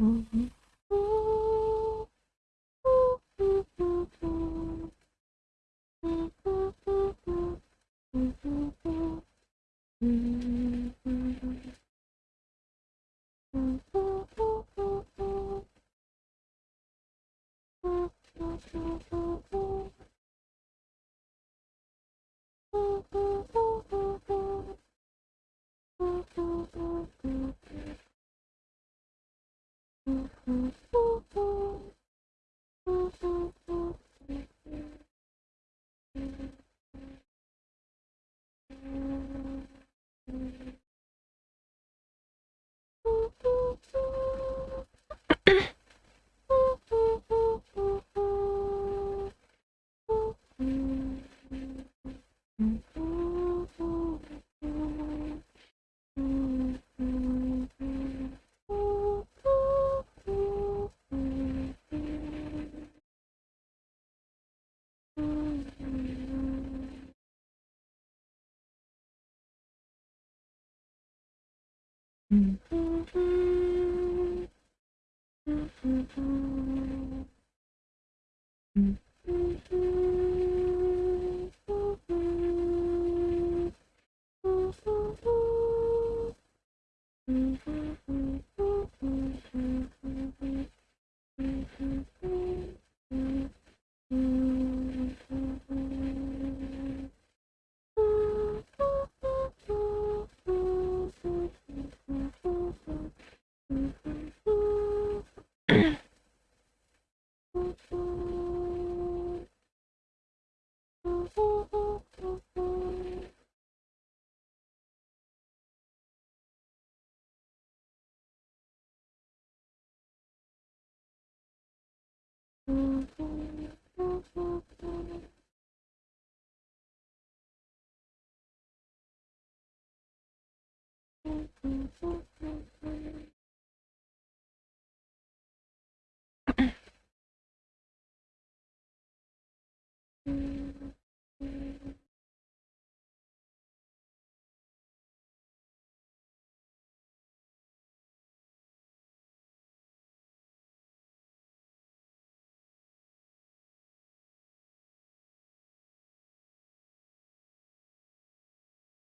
음. Mm-hmm.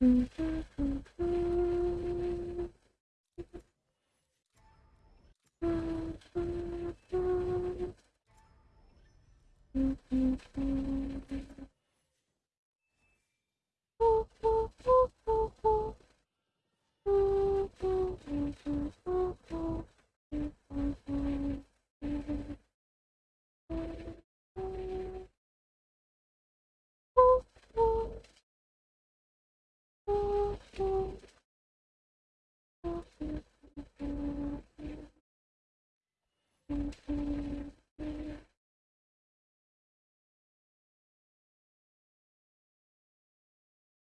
嗯。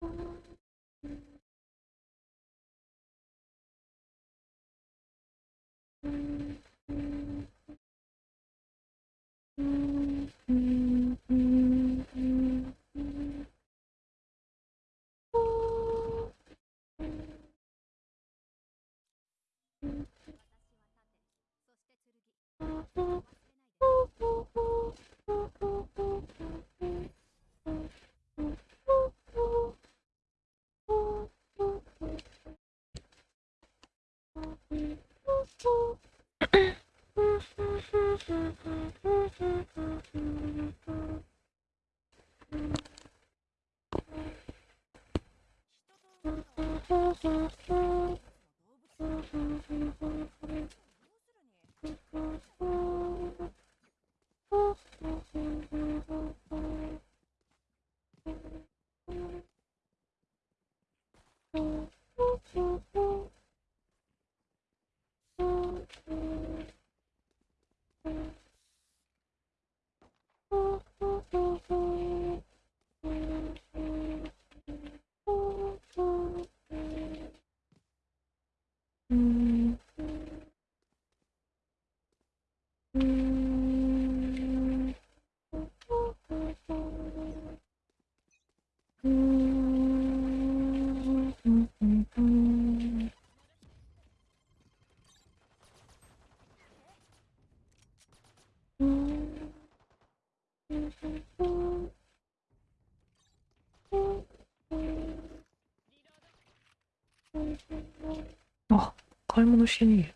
嗯。あ、買い物しにいる。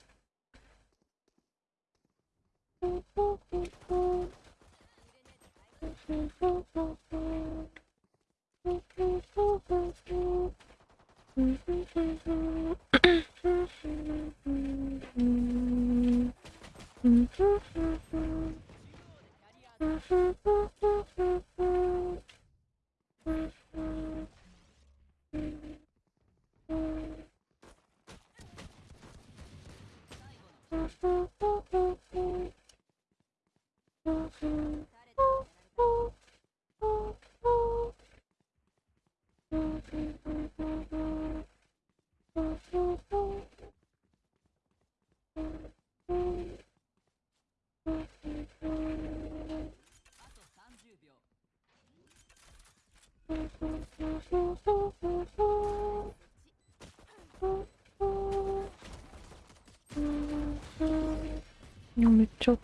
い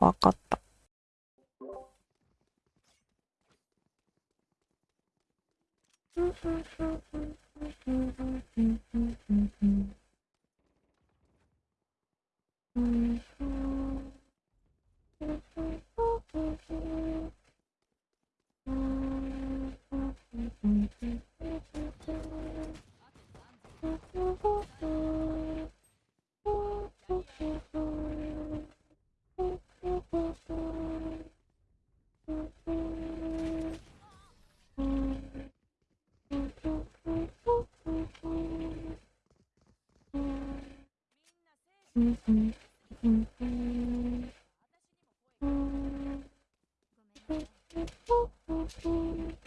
わかった。Thank you. Thank you.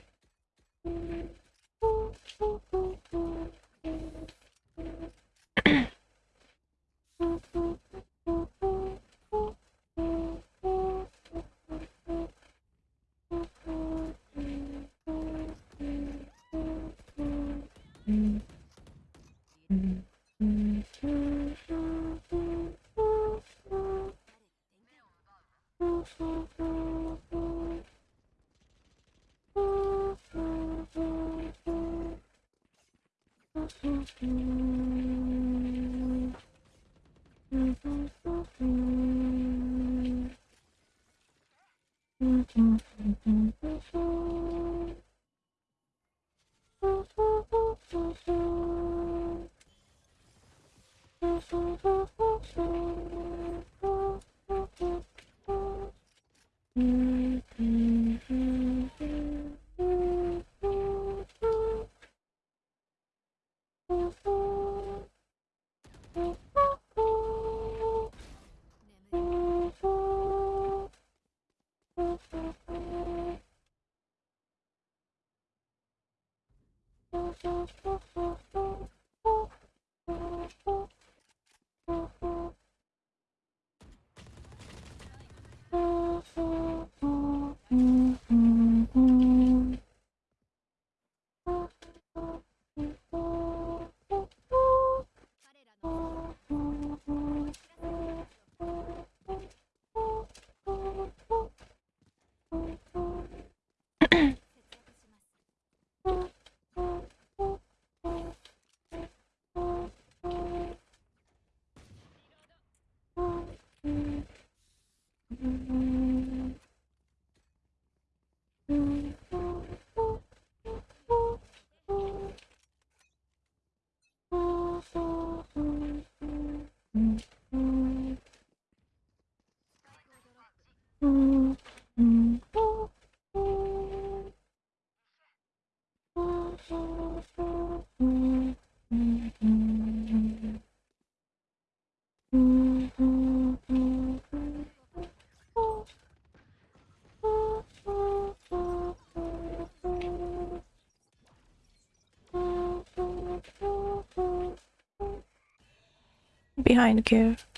スパ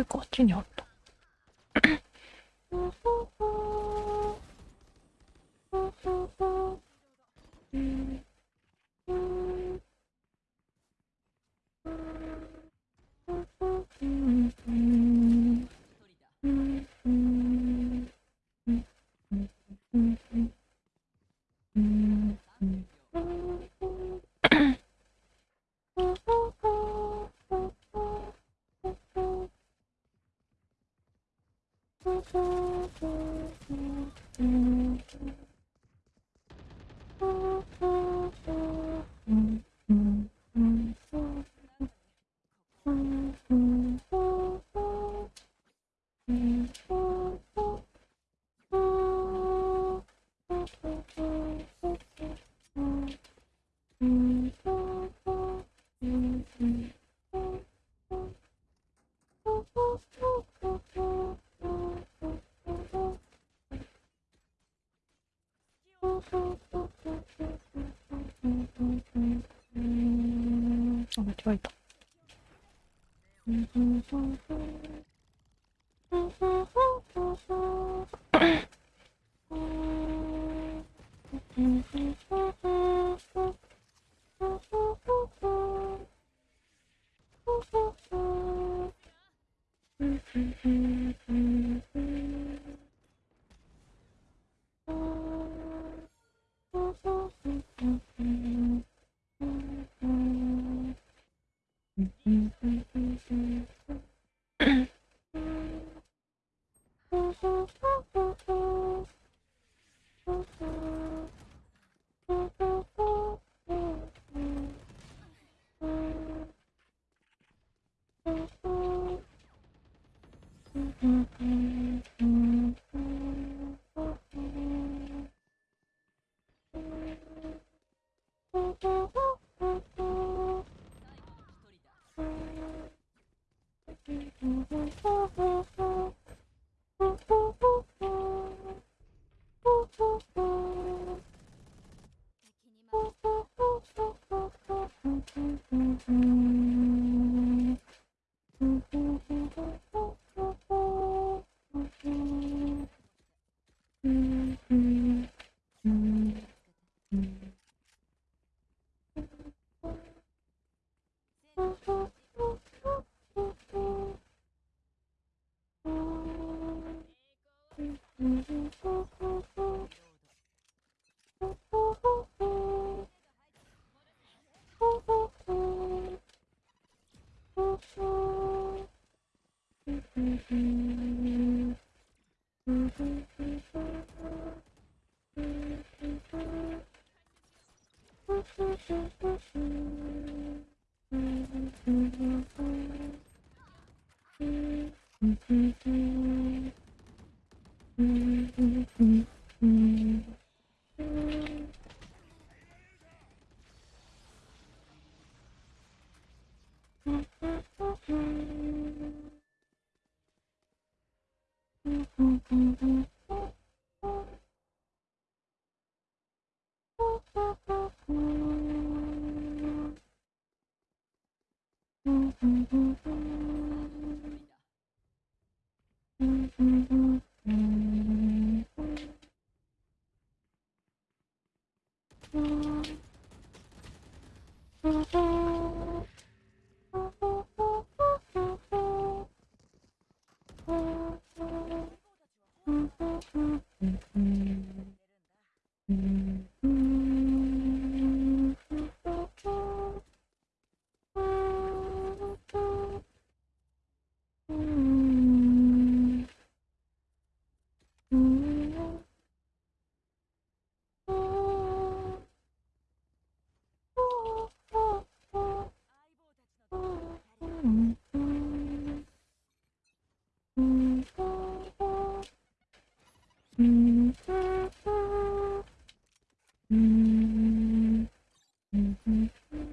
イクあっちにある Mm-hmm.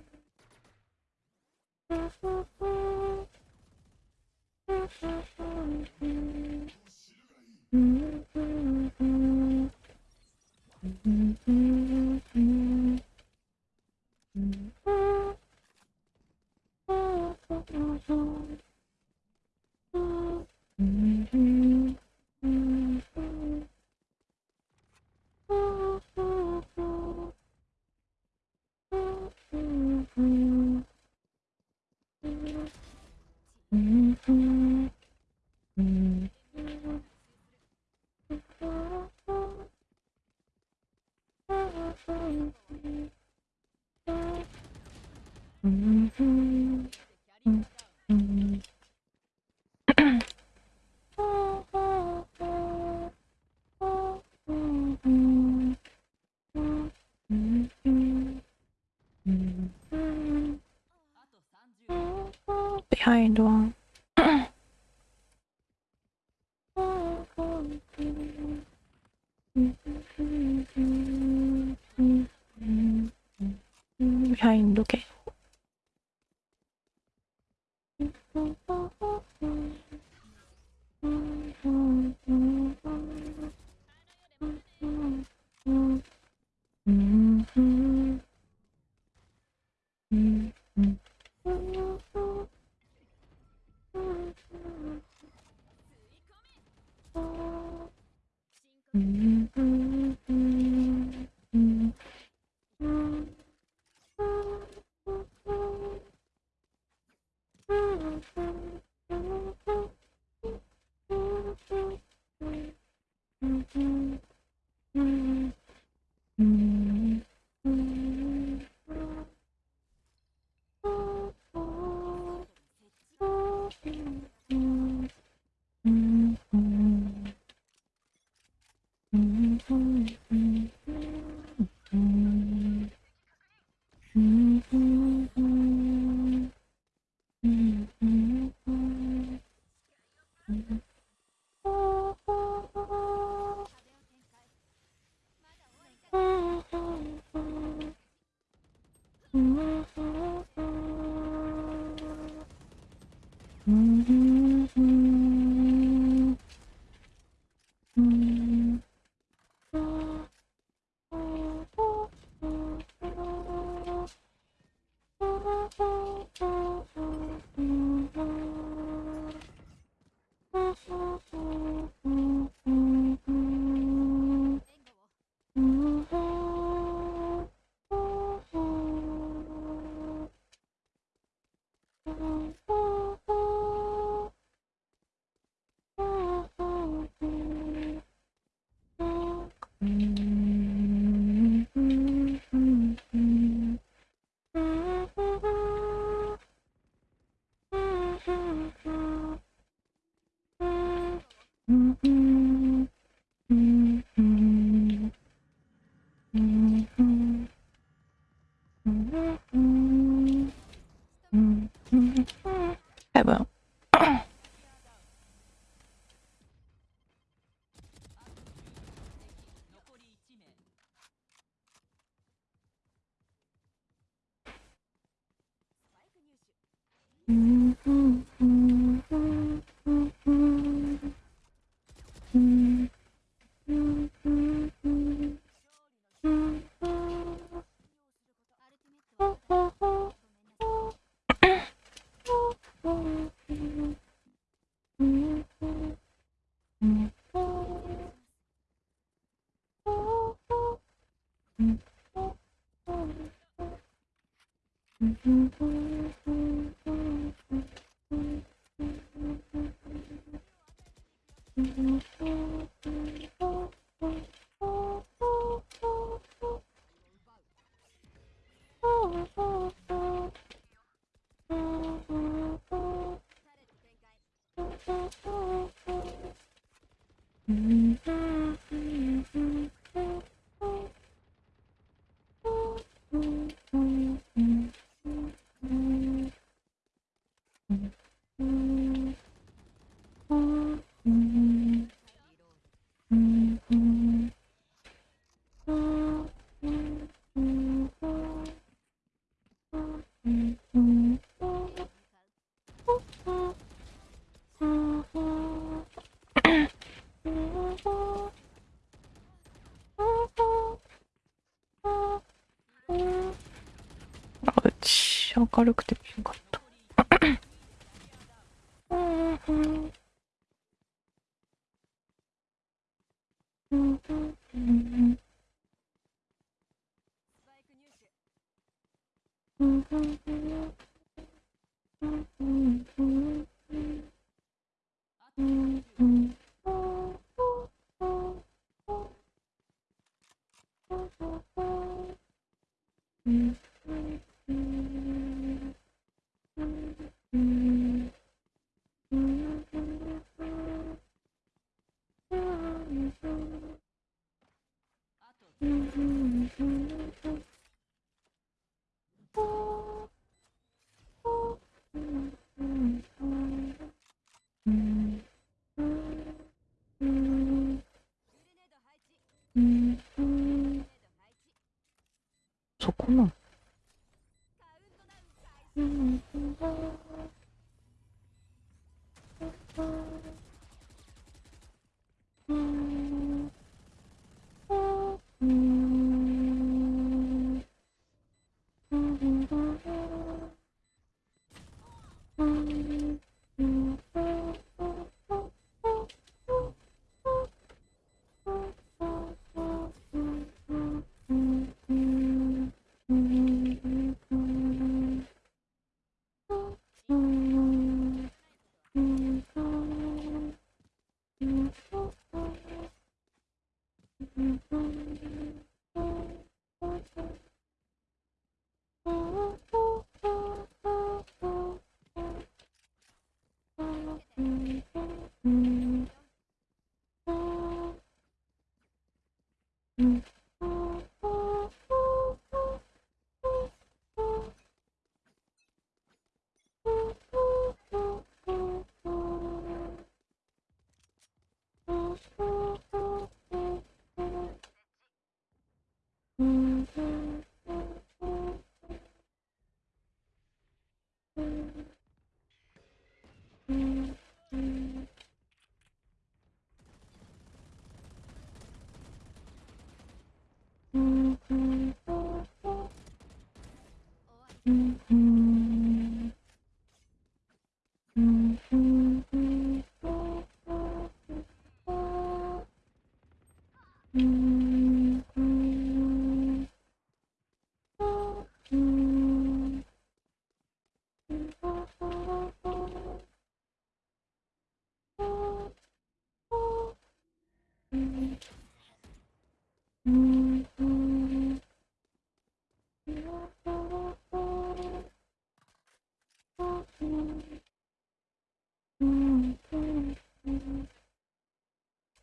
明るくてピンク。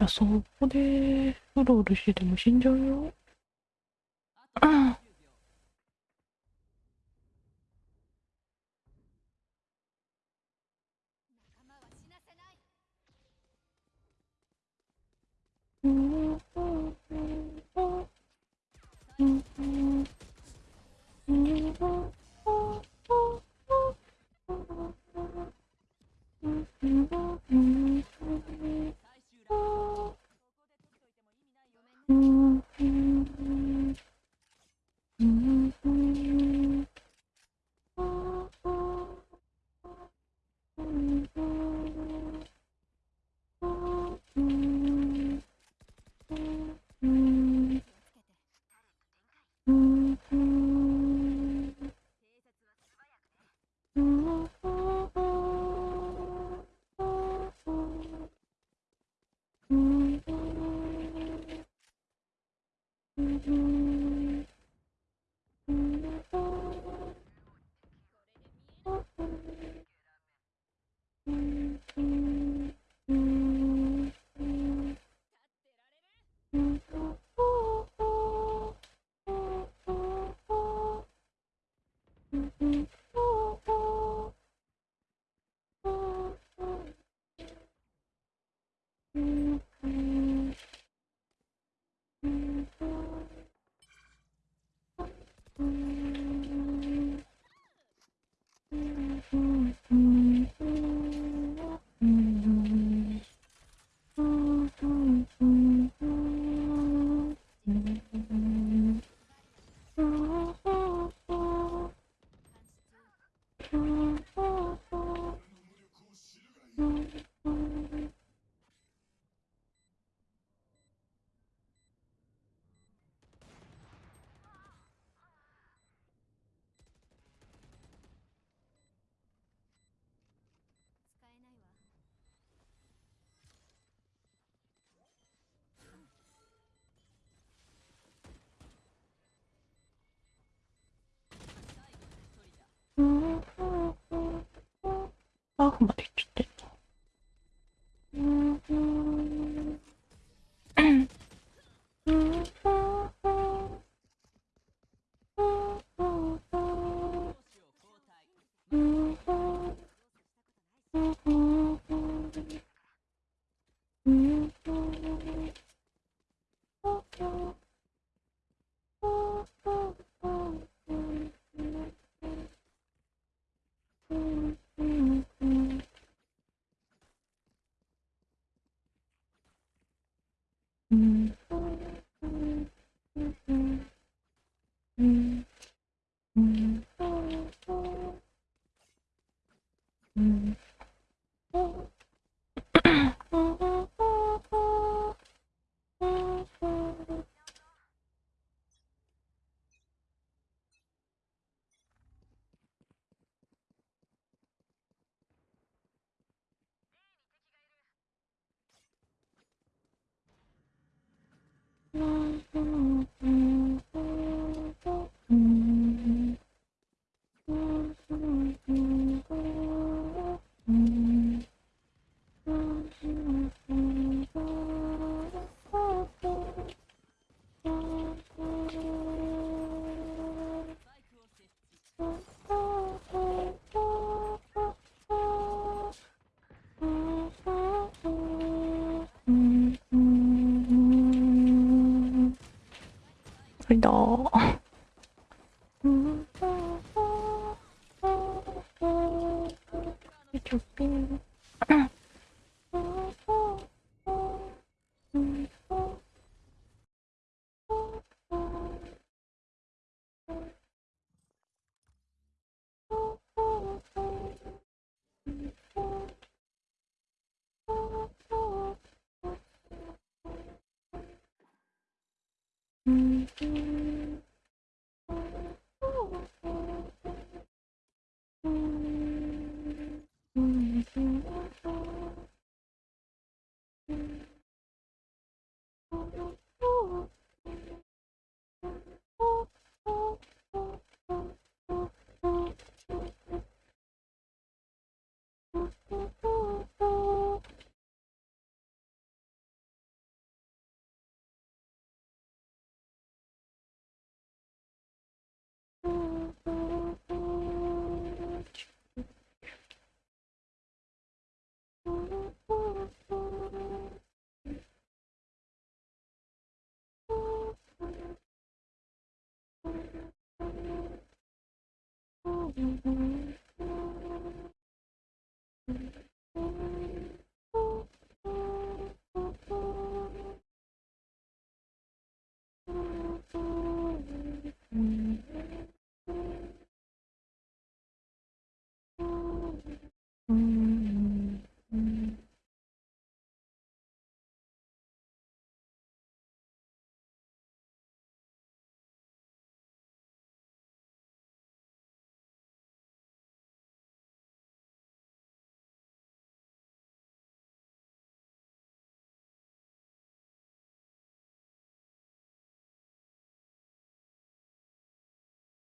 そこでうろうろしてても死んじゃうよ。komma dit. dog.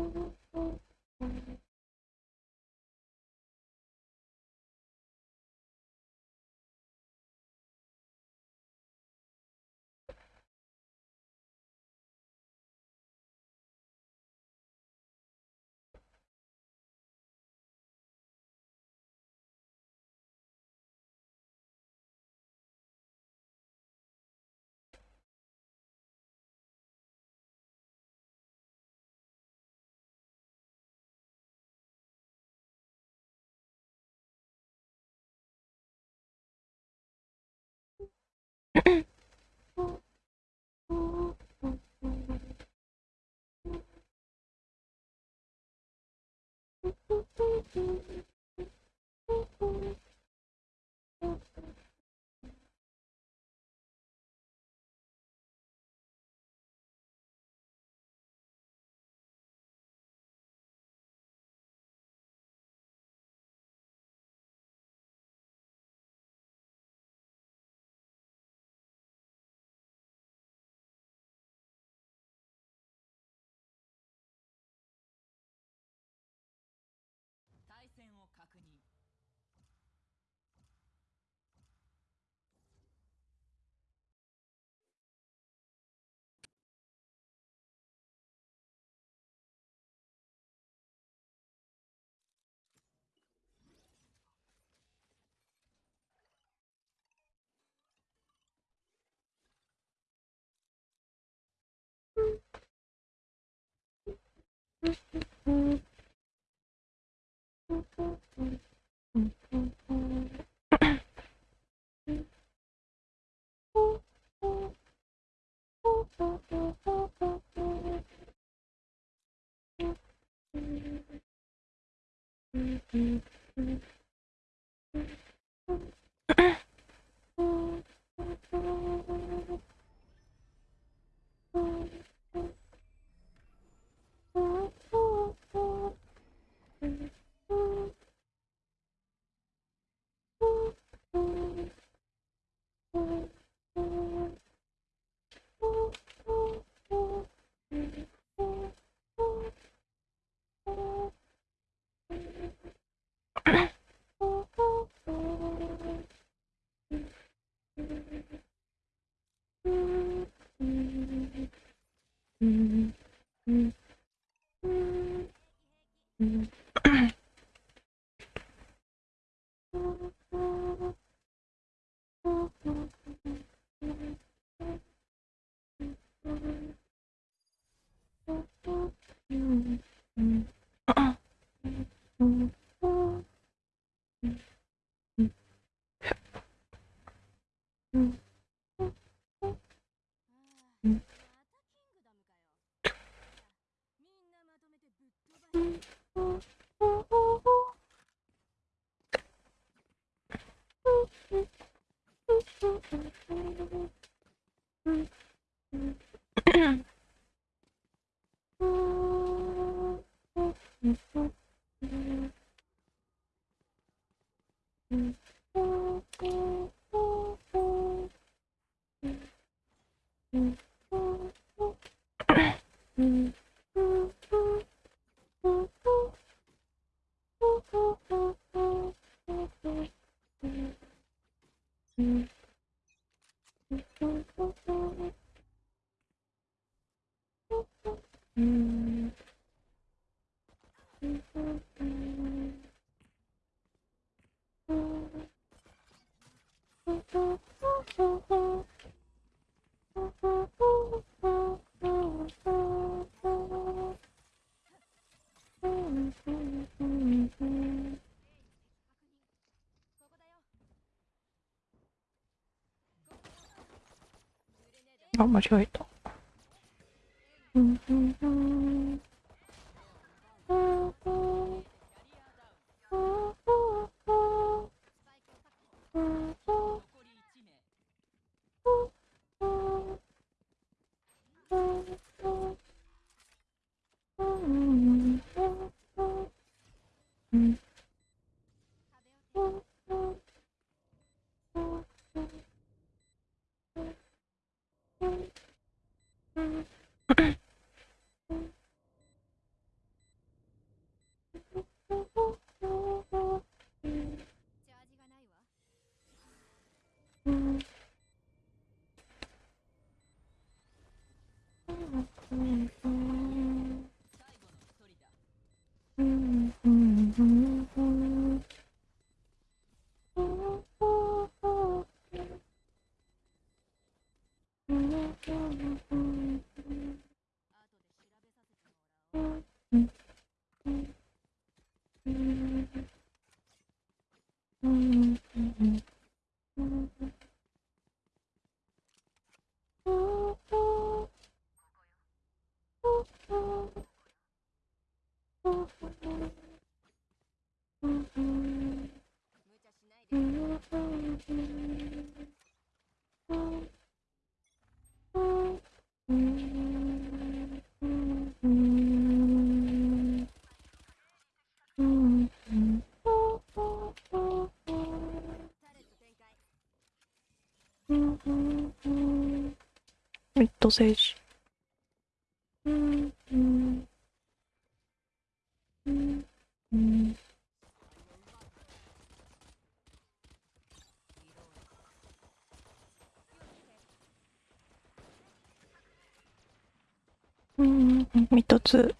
Mm-hmm. 戦を確認 Mm-hmm. Mm-hmm. not much weight. Mm. ソセージ。うんうんうんうんうん、一つ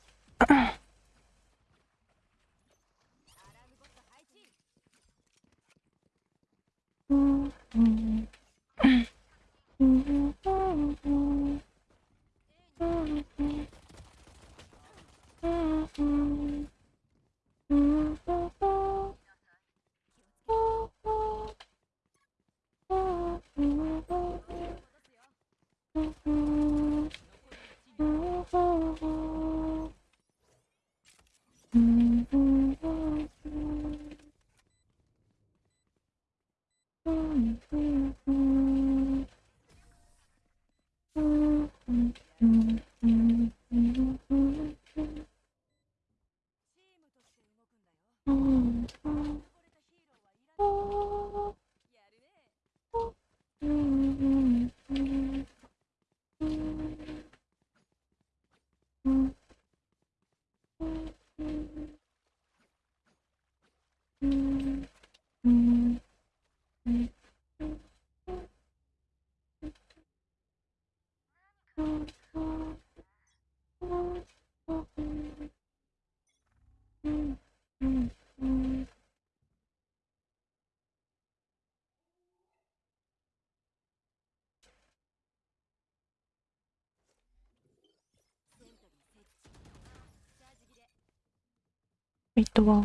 とは、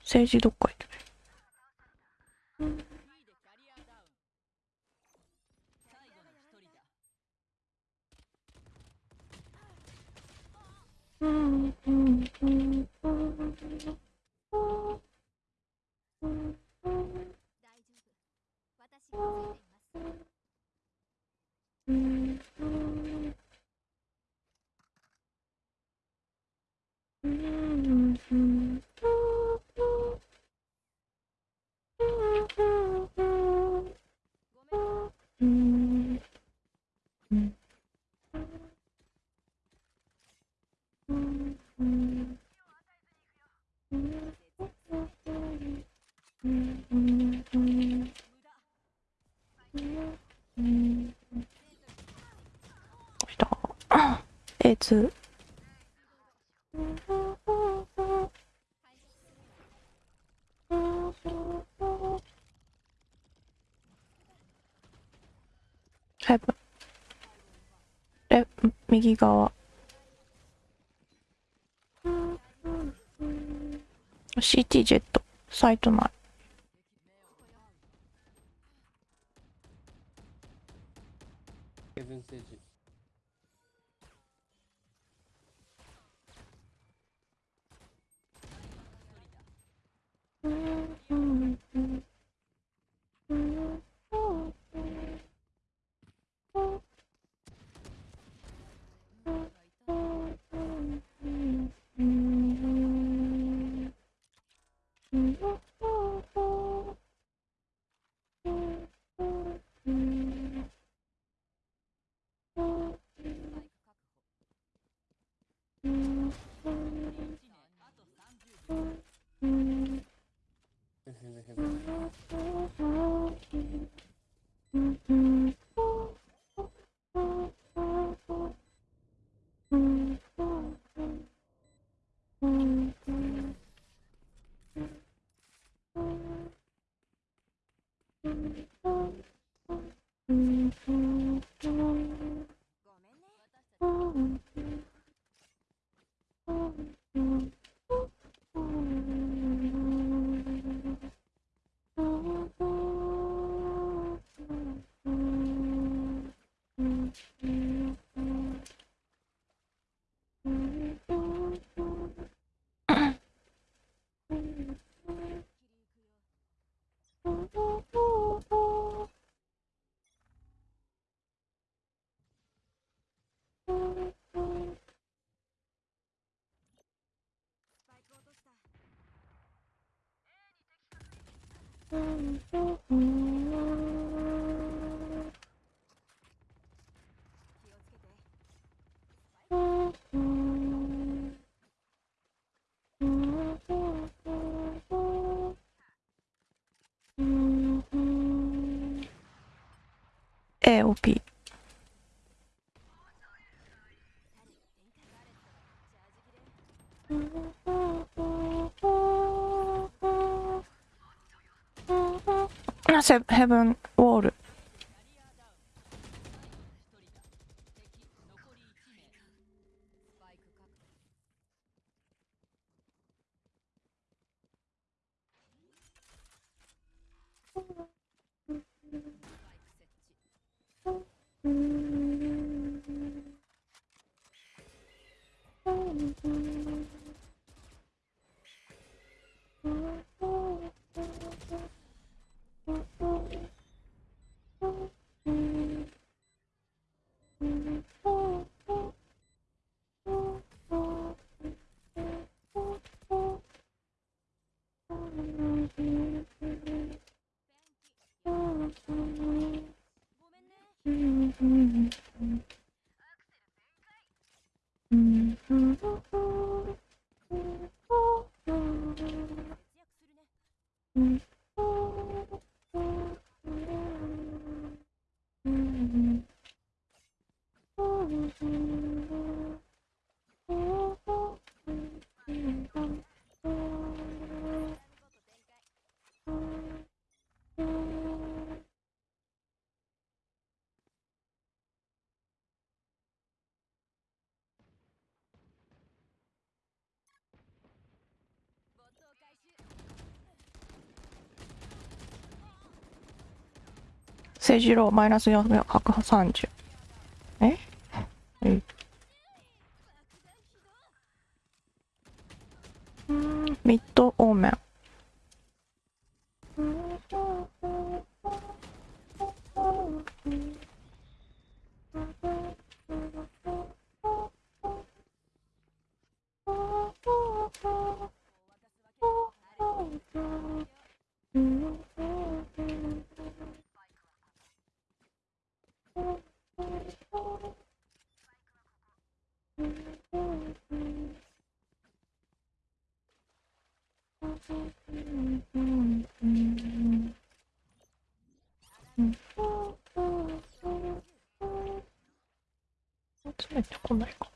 政治だ。うん。つ。はいえ右側。シティジェットサイト内。OP. I have, haven't 正二郎マイナス430。my god.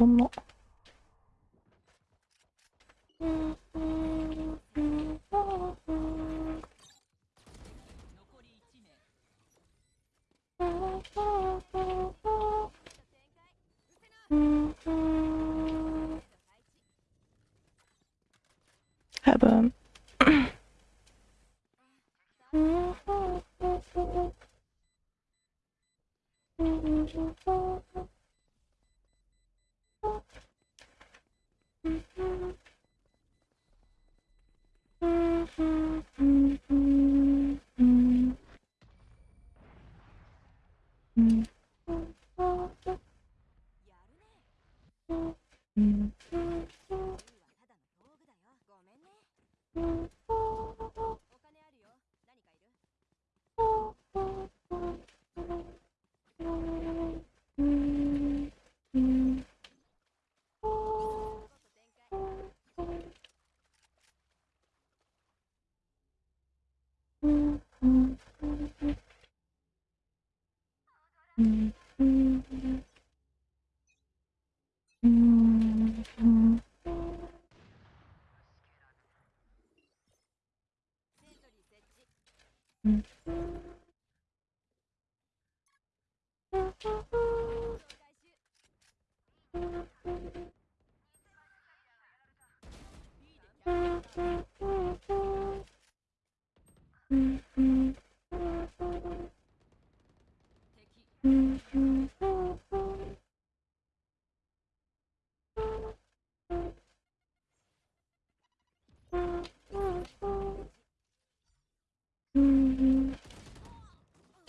とも。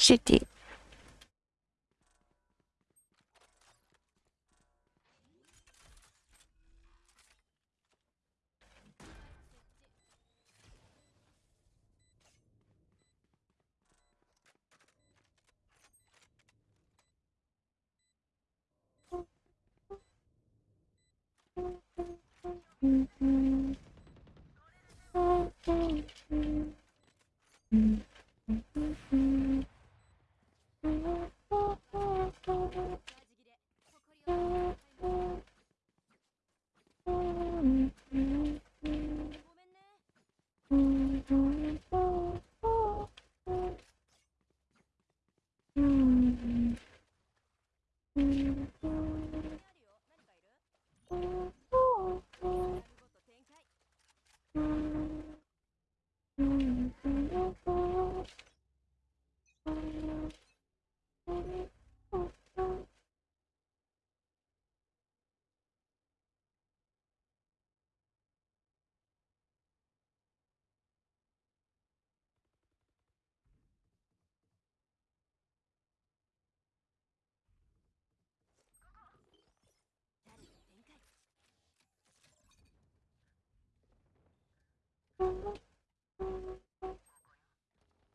GT.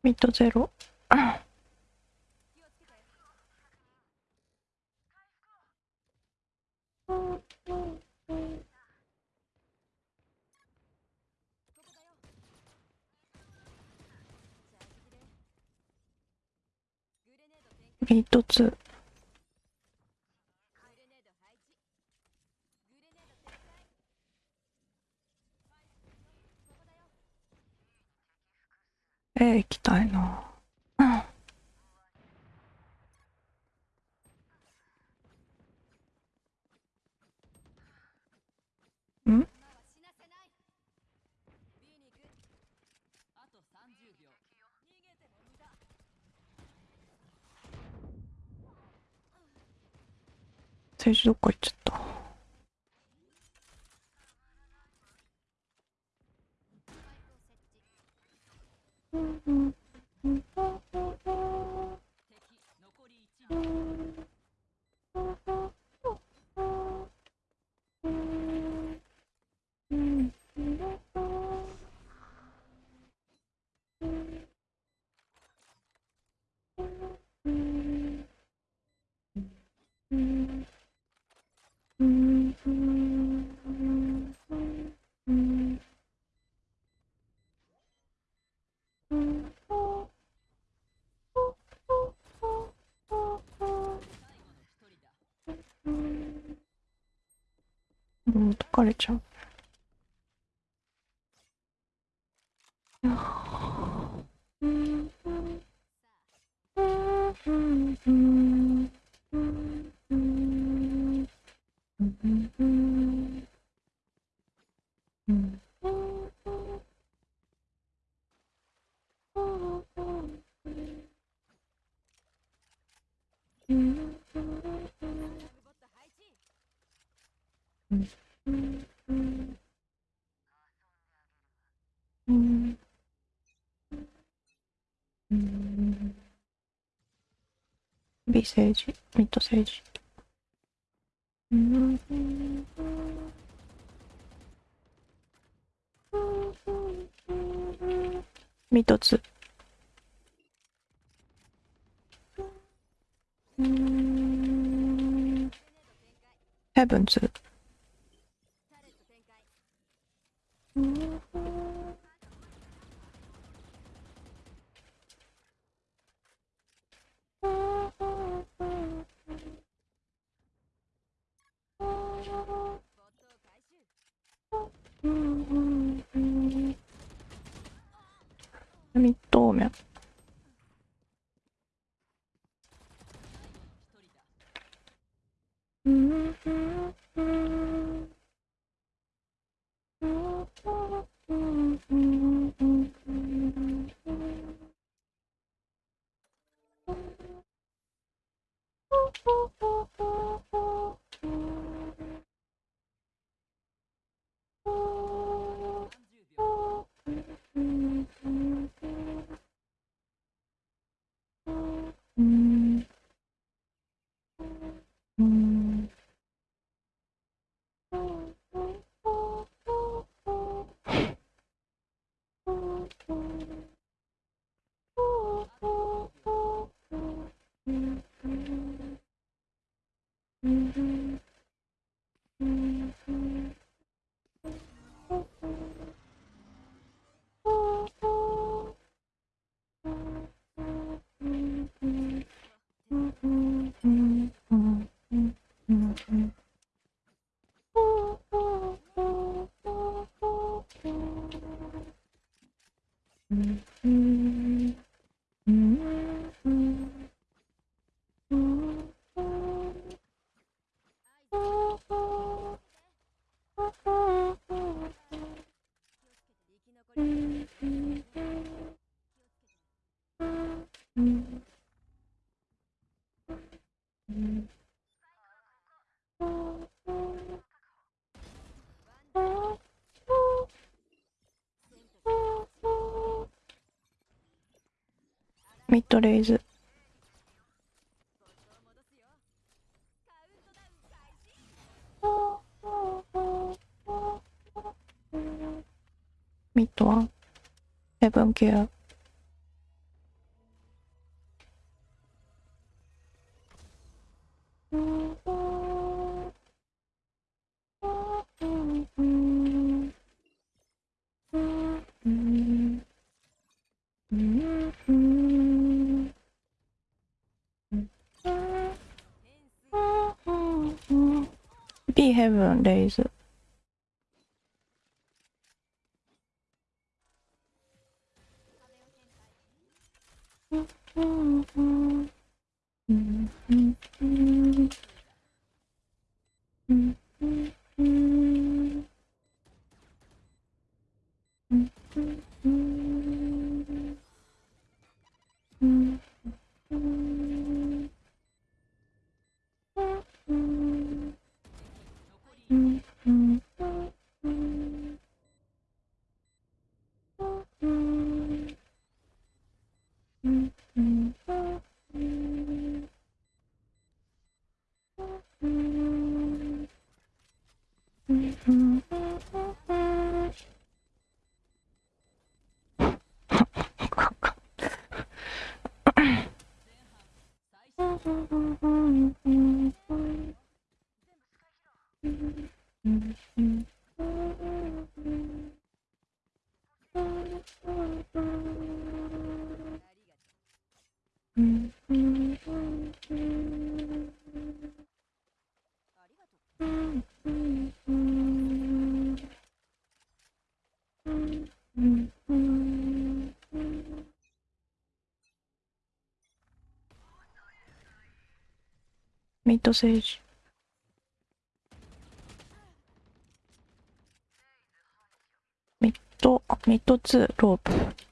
ミッドゼロ。ミッドツー。A 行きたいな。うん。ん？政治どっか行っちゃった。 거랬죠. 政治、ミッド政治。ミッド。ヘブンツ。Mm-hmm. ミッドレイズ。ミッドワン。セブンキュー。ミッドセージ。ミッド、あ、ミッド2、ロープ。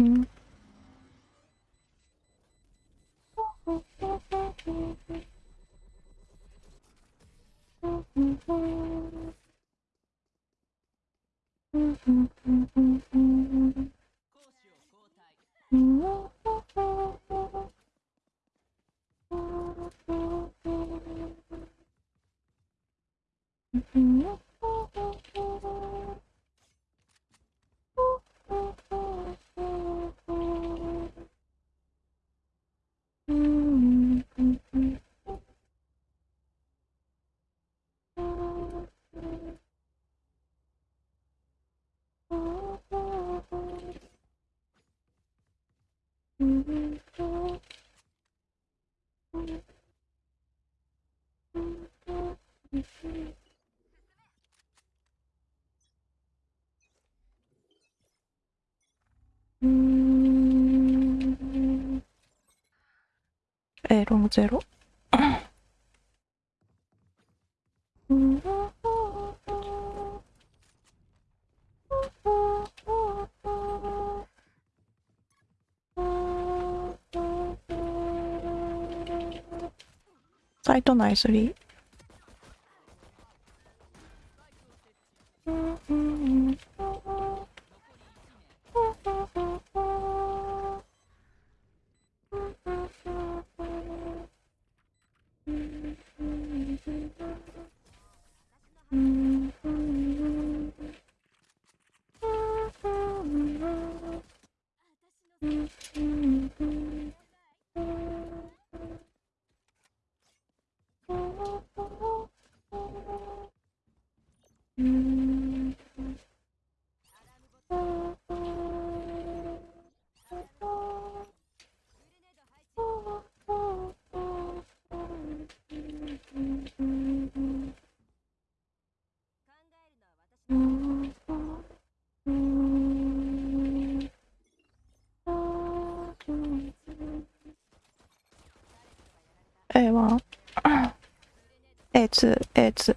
Mm-hmm. ロもゼロ。サイト内スリー。it's it's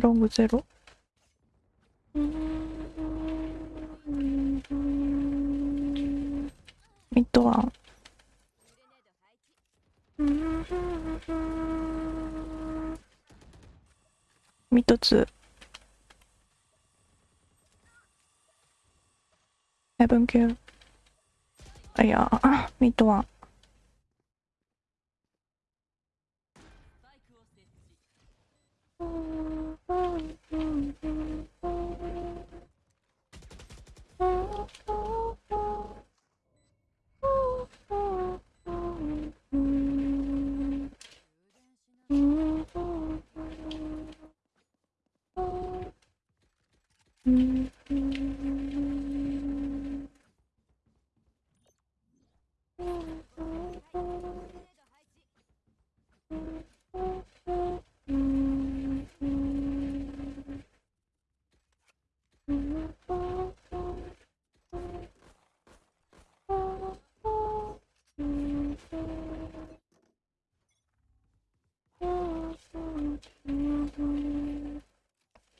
エロングゼロ。ミッドワン。ミッドツー。ヘブン級あいや ミッドワン。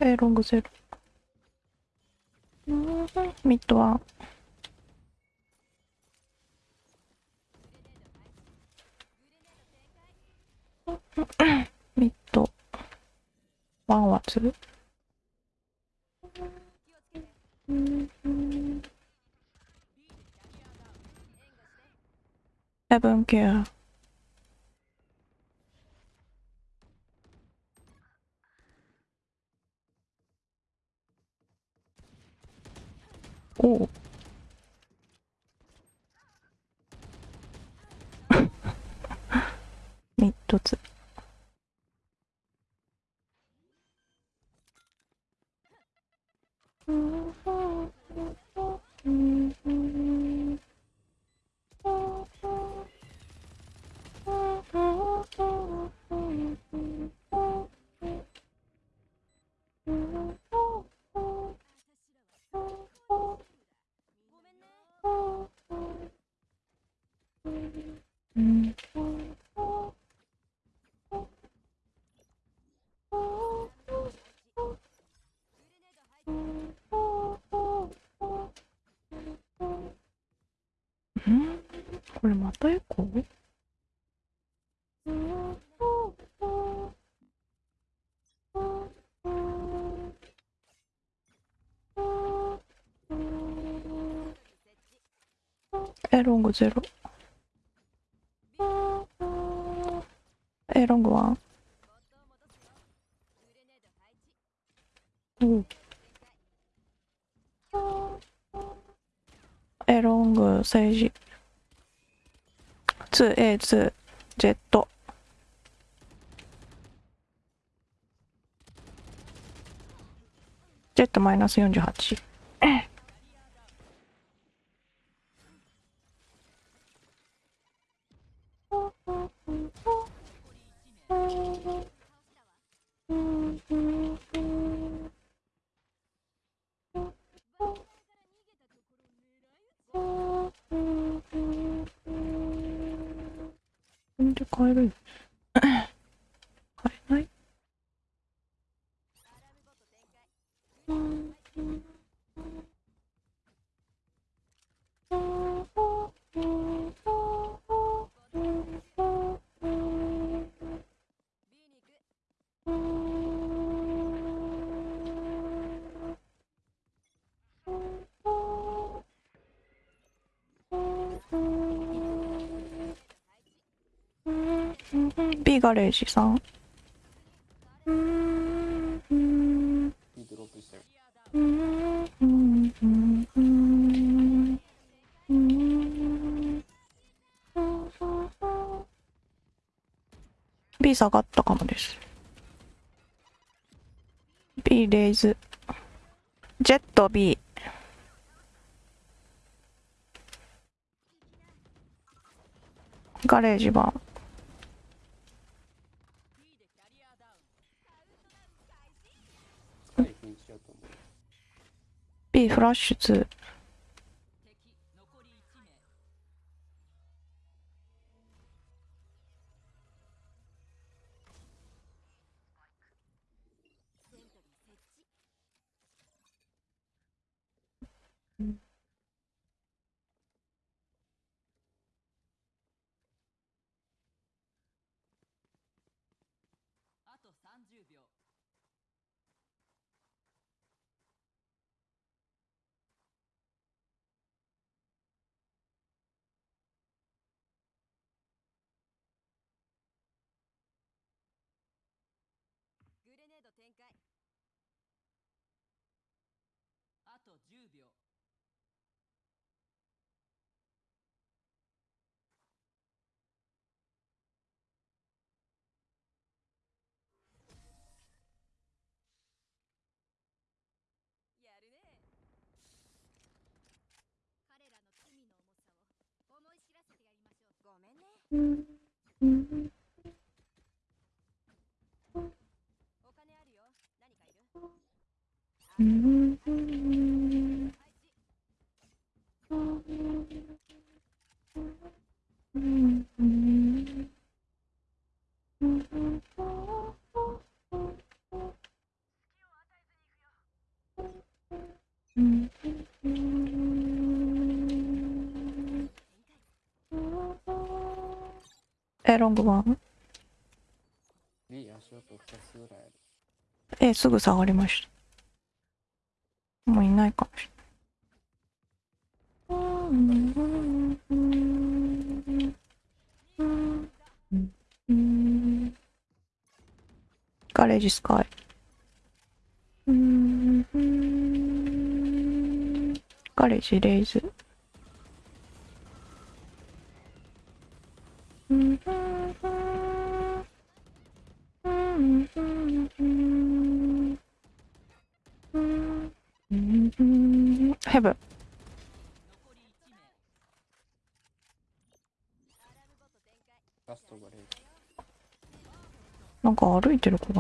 えロングゼロミッドワンミッドワンはツー。セブンキューおうミッドツうんうんこれまたエコーエロングゼロ。エロングワン。おうエロング政治。2A2 ジェット。ジェットマイナス48 レージさん。B。下がったかもです。B レイズ。ジェット B ガレージ版 B でキャリアダウンスカイピンチやと思う。B フラッシュ2 Mm-hmm. ロングワンえ、すぐ下がりました。もういないかもしれない。ガレージスカイ。ガレージレイズ。fait le.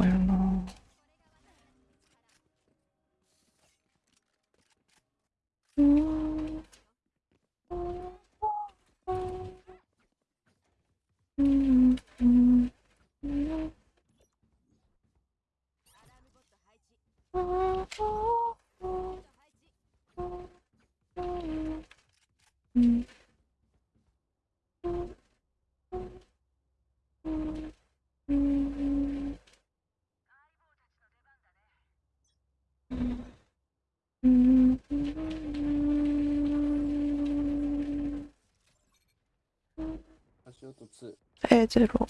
0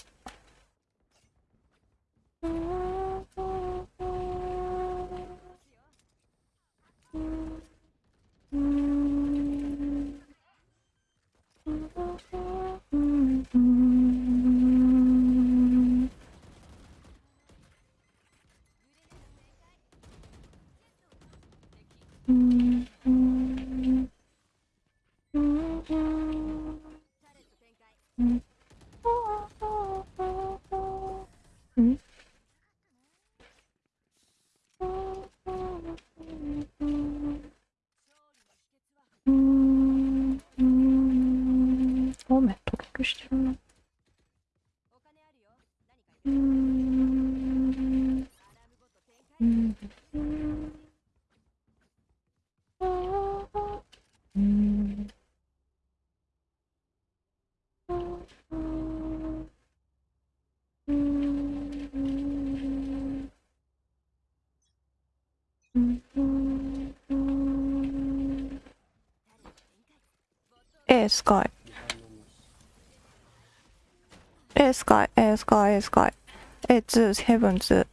スカイエースカイエースカイエスカイエツーヘブンツー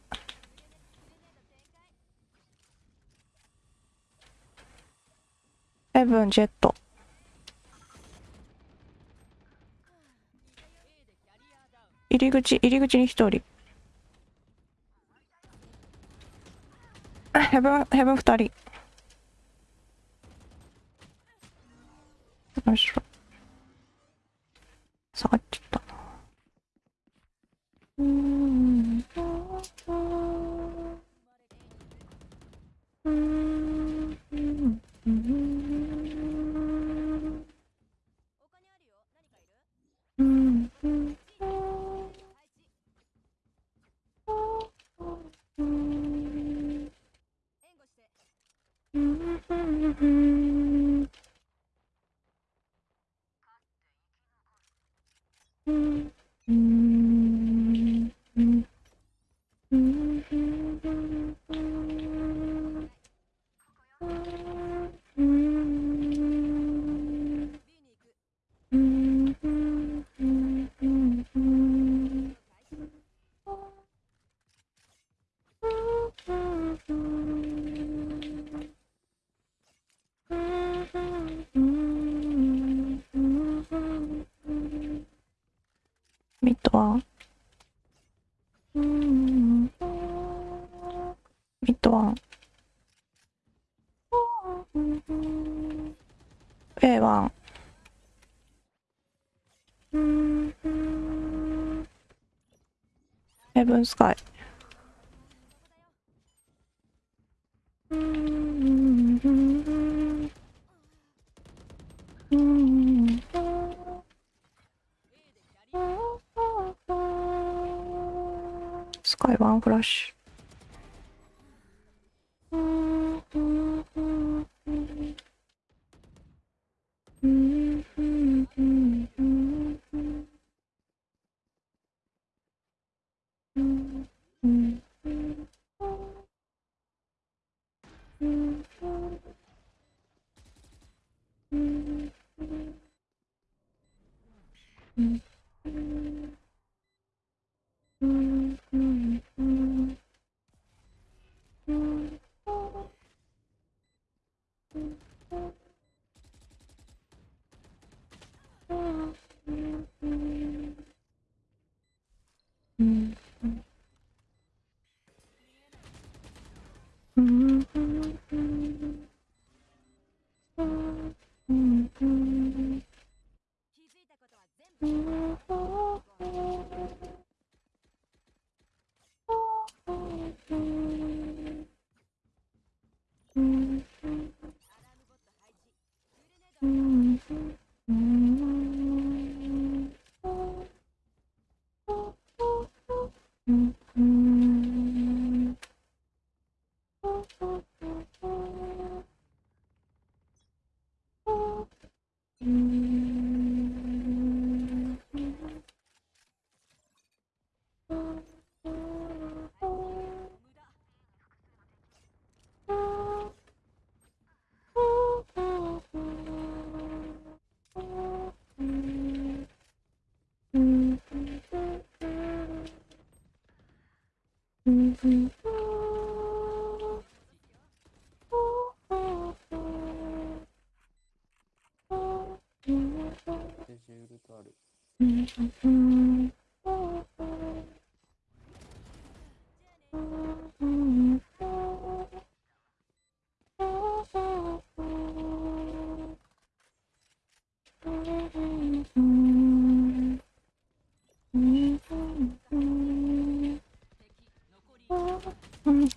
ヘブンジェット入り口入り口に1人ヘブンヘブン2人スカイスカイワンフラッシュ。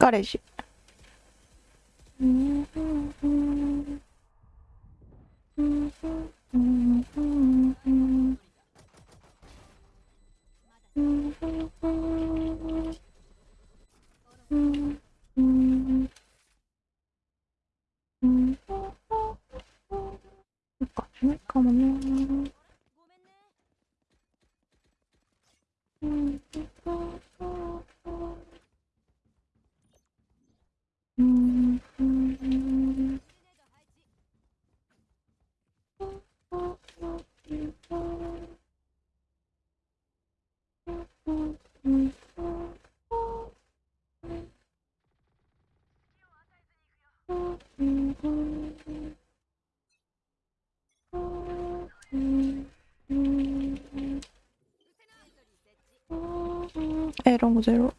horas 0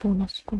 ボーナスか。